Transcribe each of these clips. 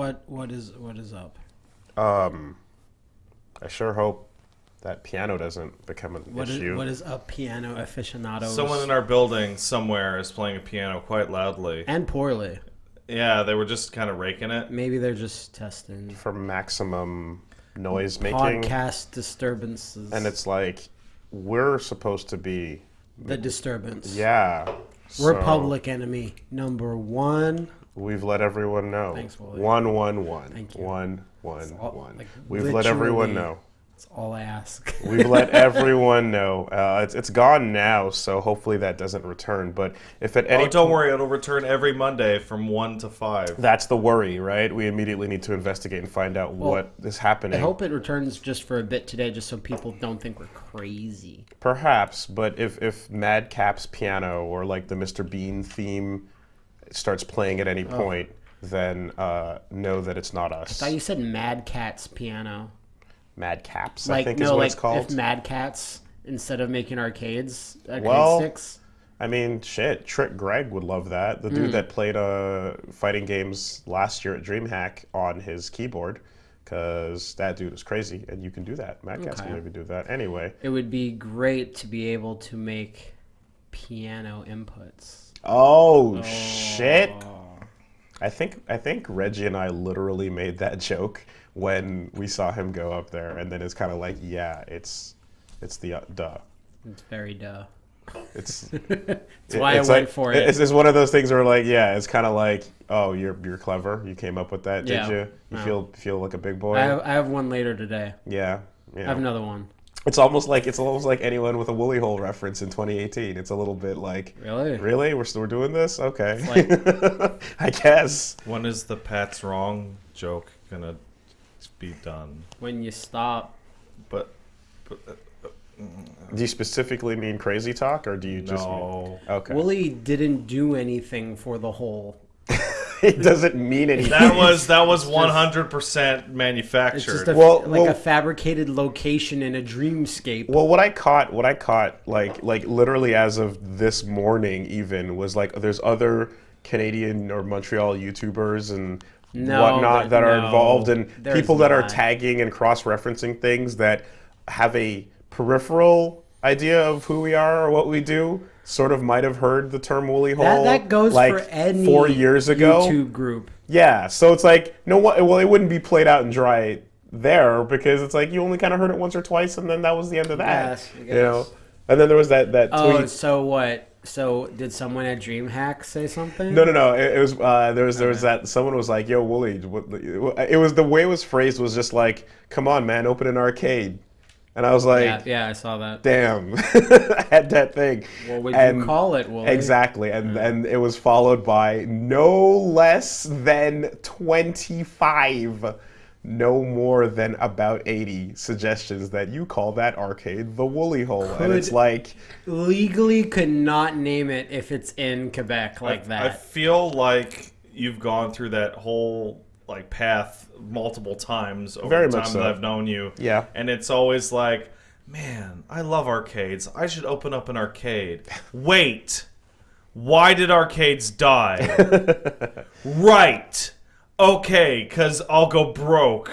What what is what is up? Um, I sure hope that piano doesn't become an What is issue. what is up, piano aficionados? Someone in our building somewhere is playing a piano quite loudly. and poorly. Yeah, they were just kind of raking it. Maybe they're just testing for maximum noise making, podcast disturbances. and it's like we're supposed to be, the disturbance. yeah. so Republic enemy number one. We've let everyone know. Thanks, Woolie. One, one, one. Thank you. One, one, all- one. like, We've let everyone know. That's all I ask. We've let everyone know. Uh, it's, it's gone now, so hopefully that doesn't return. But if at any Oh, don't worry, it'll return every Monday from 1 to 5. That's the worry, right? We immediately need to investigate and find out what is happening. I hope it returns just for a bit today, just so people don't think we're crazy. Perhaps, but if if Madcap's piano or like the Mr. Bean theme starts playing at any Oh. point, then uh, know that it's not us. I thought you said Mad Cat's piano. Madcaps, I Like think no, is what like it's called. if Mad Catz instead of making arcades, arcade Well, sticks. I mean, shit, Trick Greg would love that. The Hmm. dude that played uh, fighting games last year at DreamHack on his keyboard, because that dude is crazy, and you can do that. Mad Catz can Okay. maybe do that. Anyway, It would be great to be able to make piano inputs. Oh, shit! I think I think Reggie and I literally made that joke when we saw him go up there, and then it's kind of like, yeah, it's it's the uh, duh. It's very duh. It's That's why it's I went for it. It's, it's one of those things where like, yeah, it's kind of like, oh, you're you're clever. You came up with that, Yeah. did you? You No. feel feel like a big boy. I have, I have one later today. yeah, I have another one. It's almost like it's almost like anyone with a Woolie hole reference in 2018. It's a little bit like, Really? really, we're still doing this? Okay, like- I guess. When is the Pat's Wrong joke going to be done? When you stop. But, but uh, Do you specifically mean crazy talk, or do you just mean, no. okay? Willie didn't do anything for the hole. it doesn't mean anything. That was that was 100% It's manufactured. just a, Well, like well- a fabricated location in a dreamscape. well, what I caught, what I caught, like like literally as of this morning, even was like there's other Canadian or Montreal YouTubers and No, whatnot there- that are no, involved, and people that are tagging and cross-referencing things that have a peripheral idea of who we are or what we do. Sort of might have heard the term Woolie hole. that, that goes like for any four years ago. YouTube group. Yeah, so it's like no what well it wouldn't be played out and dry there because it's like you only kind of heard it once or twice and then that was the end of that. Yes, You know. And then there was that that Oh, tweet. so what? So did someone at DreamHack say something? No, no, no. It, it was uh, there was there was that someone was like, "Yo, Woolie," it was the way it was phrased was just like, "Come on, man, open an arcade," and I was like, Yeah, yeah, I saw that. "Damn," I had that thing. What would And- you call it, Willie? Exactly, and and it was followed by no less than twenty five, no more than about eighty suggestions that you call that arcade the Woolie Hole, and it's like, Legally could not name it if it's in Quebec like I that. I feel like you've gone through that whole like path multiple times over Very the much time so. that I've known you. Yeah. And it's always like, man, I love arcades. I should open up an arcade. Wait. Why did arcades die? right. Okay, cuz I'll go broke.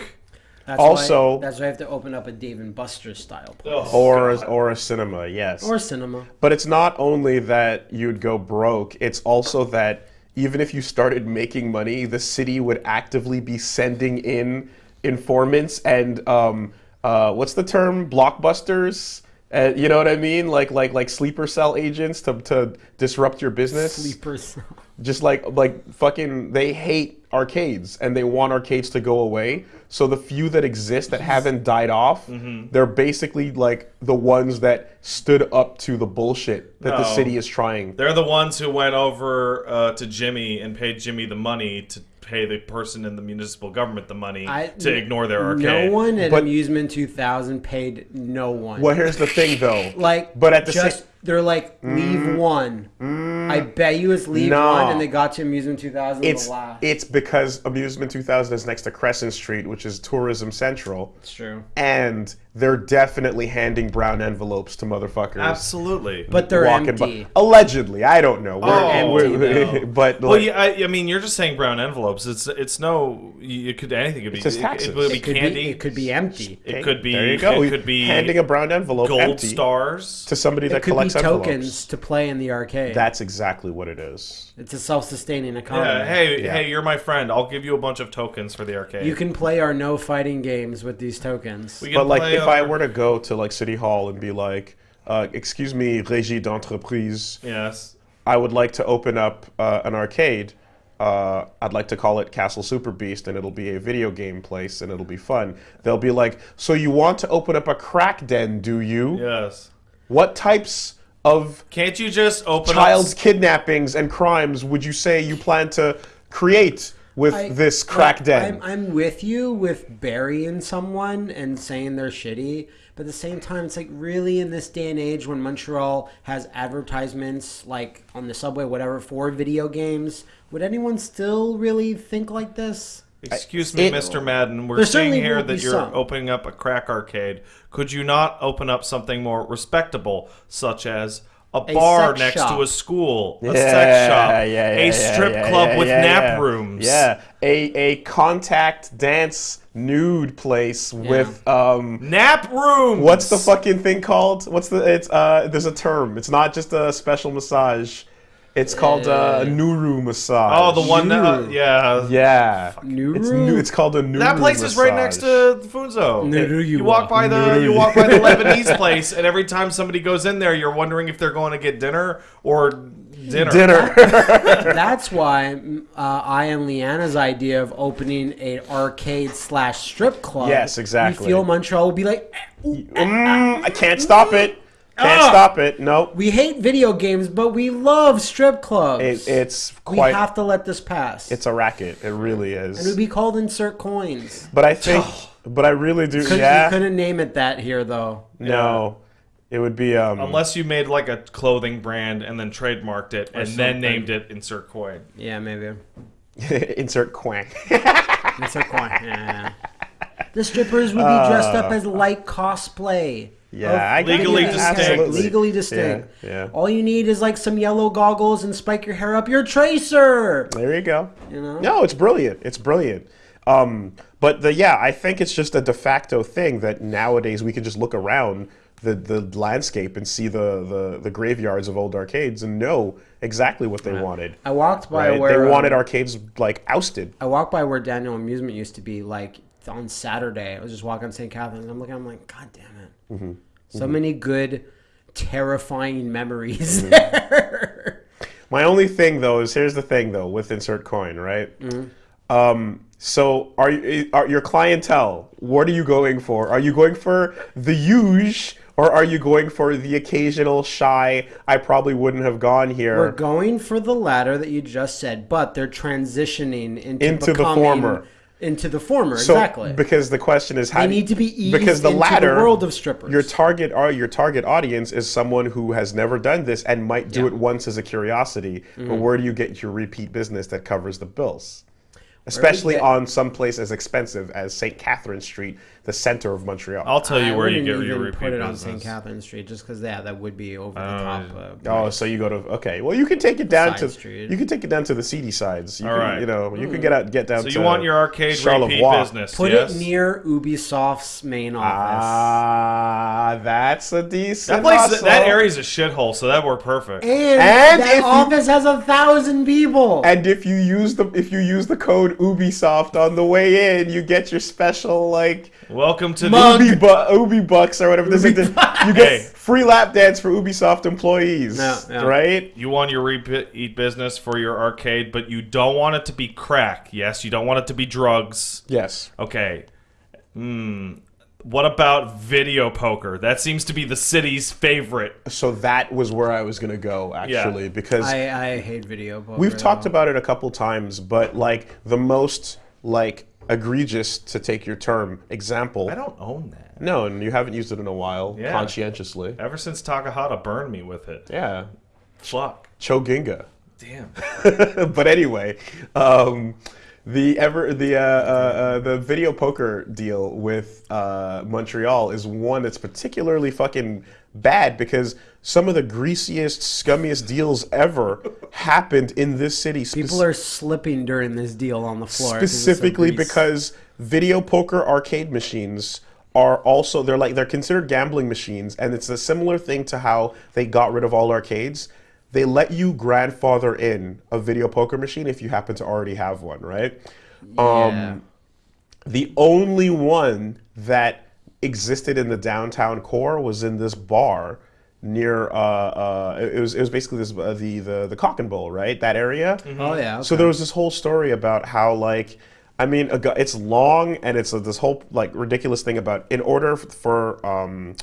That's Also- why, that's why I have to open up a Dave and Buster's style place. Or a, or a cinema, yes, or cinema. But it's not only that you'd go broke, it's also that even if you started making money, the city would actively be sending in informants and um, uh, what's the term? Blockbusters. Uh, you know what I mean? Like like like sleeper cell agents to, to disrupt your business. Sleepers. Just like like fucking they hate arcades and they want arcades to go away. So the few that exist that haven't died off, Mm-hmm. they're basically like the ones that stood up to the bullshit that the city is trying. They're the ones who went over uh, to Jimmy and paid Jimmy the money to pay the person in the municipal government the money I- to ignore their arcade. No one at But- Amusement 2000 paid no one. Well, here's the thing though. Like, But at the just sa- they're like leave mm-hmm. one. Mm-hmm. I bet you it's leave No. one, and they got to Amusement 2000 it's the last. it's because Amusement 2000 is next to Crescent Street, which is tourism central. It's true. and they're definitely handing brown envelopes to motherfuckers. Absolutely. But they're walking empty. by. Allegedly, I don't know. We're- Oh, we're- no. but well, like, yeah, I, I mean, you're just saying brown envelopes. It's it's no. It could anything could be. just it- taxes. It, would be It could candy. be, it could be empty. It could be. there you go. It could be handing a brown envelope gold empty stars. to somebody that It could tokens to play in the arcade. That's exactly what it is. it's a self-sustaining economy. Yeah. Hey, Yeah. hey, you're my friend. I'll give you a bunch of tokens for the arcade. You can play our no fighting games with these tokens. But like, play if I were to go to like City Hall and be like, uh, "Excuse me, régie d'entreprise, Yes. I would like to open up uh, an arcade. Uh, I'd like to call it Castle Super Beast, and it'll be a video game place, and it'll be fun." They'll be like, "So you want to open up a crack den, do you? Yes. What types of Can't you just open child's up? kidnappings and crimes would you say you plan to create with I- this crack like, den?" I'm, I'm with you with burying someone and saying they're shitty, but at the same time, it's like really in this day and age when Montreal has advertisements like on the subway, whatever, for video games, would anyone still really think like this? Excuse me, It- Mr. Madden. We're seeing here that you're some. opening up a crack arcade. Could you not open up something more respectable, such as a bar next shop. to a school, a Yeah, sex shop, yeah, yeah, a strip club with nap rooms? Yeah, a a contact dance nude place with um. Nap rooms. What's the fucking thing called? What's the? It's uh. There's a term. It's not just a special massage. It's called uh, Nuru massage. Oh, the one. That, uh, Nuru. yeah. Yeah. Nuru? It's, nu- it's called a Nuru That place is right next massage. to Funzo. Nuru you you walk walk. by the Nuru you you- walk by the Lebanese place, and every time somebody goes in there, you're wondering if they're going to get dinner or dinner. dinner. That's why uh, I and Leanna's idea of opening a arcade slash strip club. Yes, exactly. We feel Montreal will be like, mm, I can't stop it. Can't Ah. stop it. Nope. we hate video games, but we love strip clubs. It, it's we have to let this pass. It's a racket. It really it would is. be called insert coins. But I think. But I really do. Couldn't, yeah. You couldn't name it that here, though. No. It would be um. Unless you made like a clothing brand and then trademarked it and then named it Insert Coin. Yeah, maybe. insert quank. Insert coin. Yeah. The strippers would be dressed up as light cosplay. Yeah, I Legally it. distinct. Absolutely. Legally distinct. Yeah, yeah. All you need is like some yellow goggles and spike your hair up. You're Tracer. There you go. You know? No, it's brilliant. It's brilliant. Um, but the yeah, I think it's just a de facto thing that nowadays we can just look around the, the landscape and see the, the, the graveyards of old arcades and know exactly what they wanted. I walked by Right? where They wanted um, arcades like ousted. I walked by where Daniel Amusement used to be. Like on Saturday, I was just walking on St. Catherine's. And I'm looking. I'm like, God damn it! Mm-hmm. So many good, terrifying memories Mm-hmm. there. My only thing though is here's the thing though with insert coin, right? Mm-hmm. Um, so are you are your clientele? What are you going for? Are you going for the huge or are you going for the occasional shy? I probably wouldn't have gone here. We're going for the latter that you just said, but they're transitioning into, Into the former. Into the former, so exactly. because the question is how They do you- need to be eased because the into latter the world of strippers. Your target or your target audience is someone who has never done this and might do Yeah. it once as a curiosity. Mm-hmm. But where do you get your repeat business that covers the bills? Especially on some place as expensive as St. Catherine Street, the center of Montreal. I'll tell you I where you wouldn't get your even repeat put it on. St. Catherine Street just because yeah, that would be over the top. Uh, Oh, so you go to okay. Well, you can take it down Side to street. you can take it down to the seedy sides. You All can, right. You know, you can get out get down. So to you want your arcade repeat business? put yes? it near Ubisoft's main office. Ah, that's a decent. that place. hustle. That area's a shithole, so that worked perfect. and And that if you- office has a thousand people. And if you use the if you use the code Ubisoft on the way in, you get your special like Welcome to Mug. the. Ubi, bu- Ubi bucks or whatever. There's a, you get Hey. free lap dance for Ubisoft employees, Yeah, yeah. right? You want your repeat business for your arcade, but you don't want it to be crack. Yes, you don't want it to be drugs. Yes. Okay. Hmm. What about video poker? That seems to be the city's favorite. So that was where I was gonna go actually because I, I hate video. Poker, We've talked though. about it a couple times, but like the most like egregious to take your term example. I don't own that. No, and you haven't used it in a while Yeah. conscientiously. Ever since Takahata burned me with it. Yeah, Fuck. Choginga. Damn. but anyway, um, the ever the uh, uh, uh, the video poker deal with uh, Montreal is one that's particularly fucking bad because some of the greasiest, scummiest deals ever happened in this city. People are slipping during this deal on the floor. specifically because video poker arcade machines are also they're like they're considered gambling machines and it's a similar thing to how they got rid of all arcades they let you grandfather in a video poker machine if you happen to already have one right Yeah. um the only one that existed in the downtown core was in this bar near uh, uh it was it was basically this uh, the the the cock and bull right that area oh yeah. so there was this whole story about how like I mean a it's long and it's a, this whole like ridiculous thing about in order for um,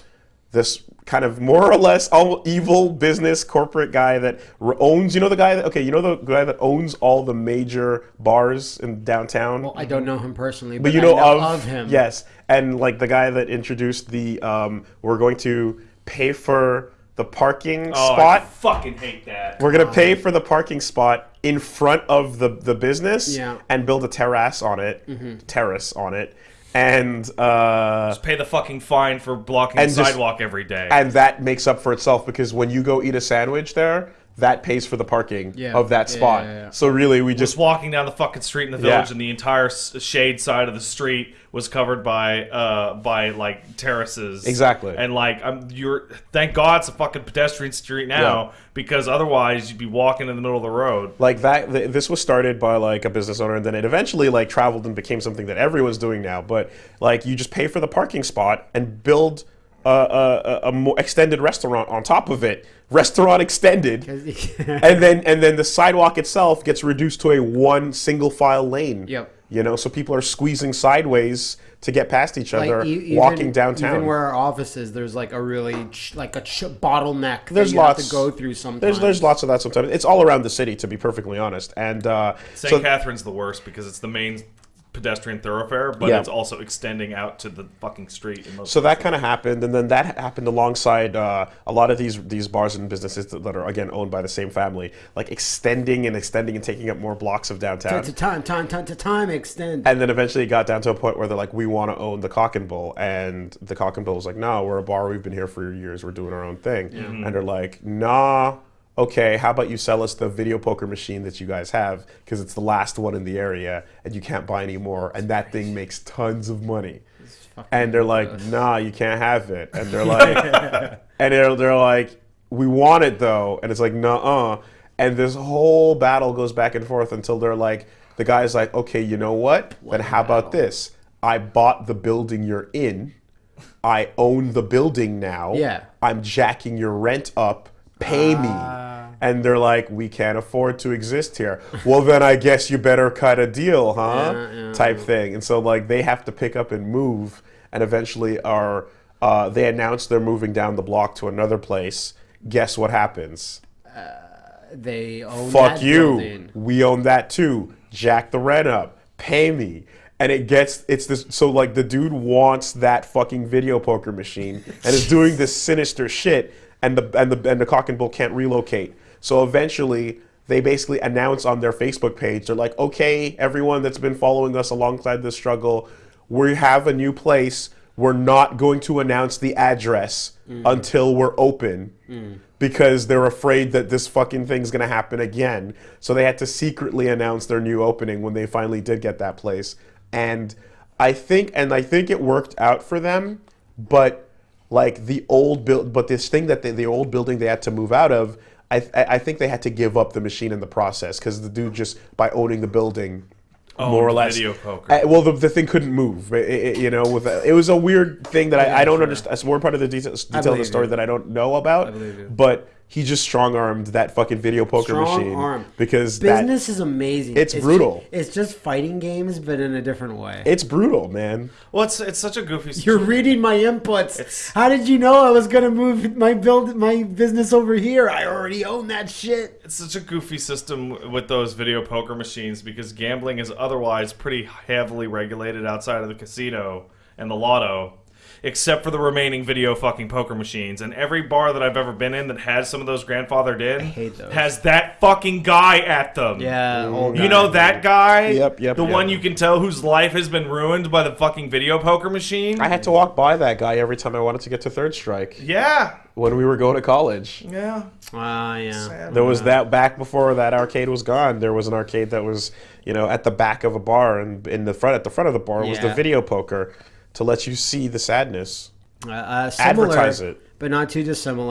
this kind of more or less all evil business corporate guy that owns you know the guy that okay you know the guy that owns all the major bars in downtown Well, I don't know him personally, but, but you I know, know of, of him. Yes, and like the guy that introduced the um, we're going to pay for the parking Oh, I spot. fucking hate that. We're gonna pay for the parking spot in front of the the business Yeah. and build a terrace on it, terrace on it, and uh, Pay the fucking fine for blocking the just- sidewalk every day. and that makes up for itself because when you go eat a sandwich there, that pays for the parking Yeah. of that spot. yeah, yeah. So really, we just just walking down the fucking street in the Yeah. village, and the entire shade side of the street was covered by uh by like terraces. Exactly. And like I'm you're thank God it's a fucking pedestrian street now Yeah. because otherwise you'd be walking in the middle of the road. like that th- this was started by like a business owner and then it eventually like traveled and became something that everyone's doing now but like you just pay for the parking spot and build a, a, a- a more extended restaurant on top of it restaurant extended and then and then the sidewalk itself gets reduced to a one single file lane Yep. you know so people are squeezing sideways to get past each Like, other e- even, walking downtown Even where our office is, there's like a really ch- like a ch- bottleneck. There's that you have lots- to go through sometimes. there's there's lots of that sometimes it's all around the city to be perfectly honest and uh St. so Catherine's the worst because it's the main pedestrian thoroughfare, but Yeah. it's also extending out to the fucking street. In most So that kind of happened, and then that happened alongside uh, a lot of these these bars and businesses that, that are again owned by the same family, like extending and extending and taking up more blocks of downtown. to time, time, time to time extend. And then eventually it got down to a point where they're like, we want to own the Cock and Bull, and the Cock and Bull was like, no, we're a bar, we've been here for years, we're doing our own thing, and they're like, nah. Okay, how about you sell us the video poker machine that you guys have because it's the last one in the area and you can't buy any more, and that thing makes tons of money. And they're like, nah, you can't have it. And they're like, and they're, they're like, we want it though. And it's like, nah, uh. And this whole battle goes back and forth until they're like, the guy's like, okay, you know what? Then how about this? I bought the building you're in. I own the building now. Yeah. I'm jacking your rent up. Pay me. And they're like, we can't afford to exist here. Well, then I guess you better cut a deal, huh? Yeah, yeah, Type thing. And so, like, they have to pick up and move, and eventually are uh, they announce they're moving down the block to another place. Guess what happens? they own Fuck that you. building. We own that too. Jack the rent up. Pay me. And it gets it's this so like the dude wants that fucking video poker machine and is doing this sinister shit and the and the and the cock and bull can't relocate. So eventually they basically announce on their Facebook page, they're like, okay, everyone that's been following us alongside this struggle, we have a new place. We're not going to announce the address mm. until we're open mm. because they're afraid that this fucking thing's gonna happen again. So they had to secretly announce their new opening when they finally did get that place. And I think, and I think it worked out for them. But like the old build, but this thing that they, the old building they had to move out of, I, I I think they had to give up the machine in the process because the dude just by owning the building. more or less, video poker. Uh, well, the, the thing couldn't move. It- it- you know, with it was a weird thing that I, I don't understand. It's more part of the details detail of the story you. that I don't know about. I believe you. But he just strong armed that fucking video poker Strong machine arm. because that, Business is amazing. It's ju- brutal. it's just fighting games, but in a different way. it's brutal, man. well, it's it's such a goofy. You're reading my inputs. It's- How did you know I was gonna move my build my business over here? I already own that shit. it's such a goofy system with those video poker machines because gambling is otherwise pretty heavily regulated outside of the casino and the lotto. Except for the remaining video fucking poker machines. And every bar that I've ever been in that has some of those grandfathered in has that fucking guy at them. Yeah, old You guy. know that guy? Yep, yep, The yep. one you can tell whose life has been ruined by the fucking video poker machine? I had to walk by that guy every time I wanted to get to Third Strike yeah. when we were going to college. Yeah. Ah, yeah. Sad. There was that back before that arcade was gone. There was an arcade that was, you know, at the back of a bar, and in the front, at the front of the bar was the video poker to let you see the sadness. Uh, uh, similar, Advertise it. but not too dissimilar.